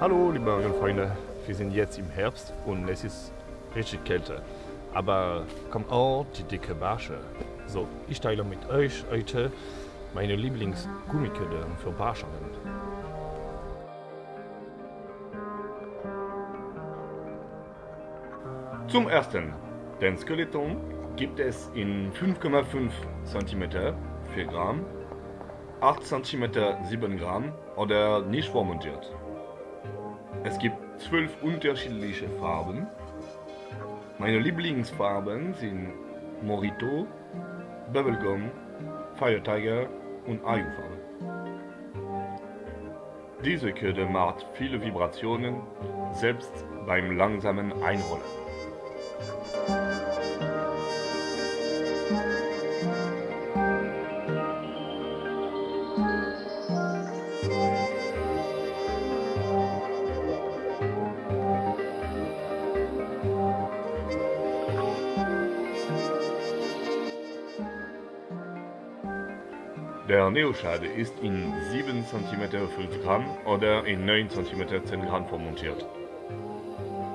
Hallo liebe Angelfreunde, wir sind jetzt im Herbst und es ist richtig Kälte. Aber kommt auch die dicke Barsche. So, ich teile mit euch heute meine Lieblingsgummiköder für Barschangeln. Zum ersten, den Skeleton gibt es in 5,5 cm 4 Gramm, 8 cm 7 Gramm oder nicht vormontiert. Es gibt 12 unterschiedliche Farben. Meine Lieblingsfarben sind Morito, Bubblegum, Fire Tiger und Ayu-Farbe. Diese Köder macht viele Vibrationen, selbst beim langsamen Einrollen. Der Neoschade ist in 7 cm 5 Gramm oder in 9 cm 10 Gramm vermontiert.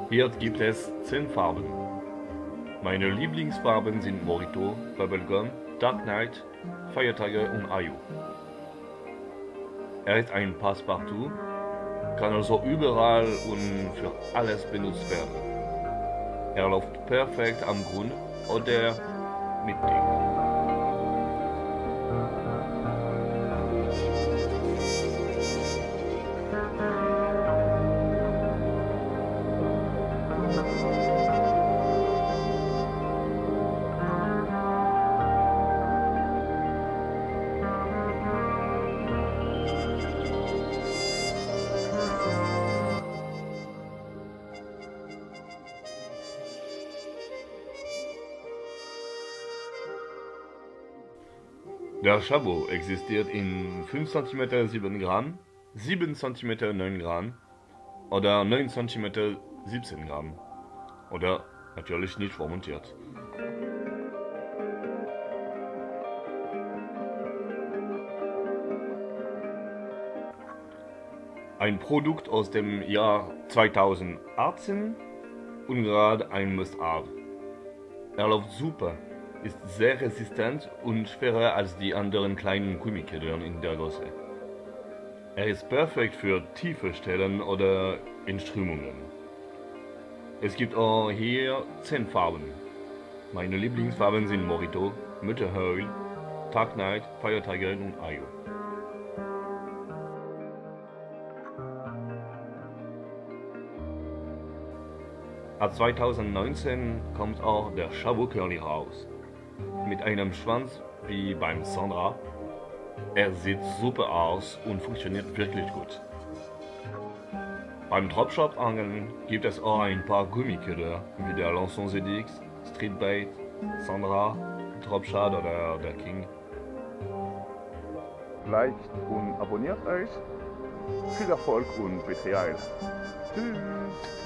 Hier gibt es 10 Farben. Meine Lieblingsfarben sind Morito, Bubblegum, Dark Knight, Tiger und Ayu. Er ist ein Passepartout, kann also überall und für alles benutzt werden. Er läuft perfekt am Grund oder mit Ding. Der Chabot existiert in 5 cm 7 Gramm, 7 cm 9 Gramm oder 9 cm 17 Gramm. Oder natürlich nicht vormontiert. Ein Produkt aus dem Jahr 2018 und gerade ein Must-Have. Er läuft super ist sehr resistent und schwerer als die anderen kleinen Gummikedern in der Größe. Er ist perfekt für tiefe Stellen oder in Strömungen. Es gibt auch hier 10 Farben. Meine Lieblingsfarben sind Morito, Mütterheul, Dark Knight, Fire Tiger und Ayo. Ab 2019 kommt auch der Chabot Curly raus mit einem Schwanz wie beim Sandra. Er sieht super aus und funktioniert wirklich gut. Beim Dropshot Angeln gibt es auch ein paar Gummiköder wie der Lançon ZX, Streetbait, Sandra, Dropshot oder der King. Liked und abonniert euch. Viel Erfolg und Betrial. Tschüss!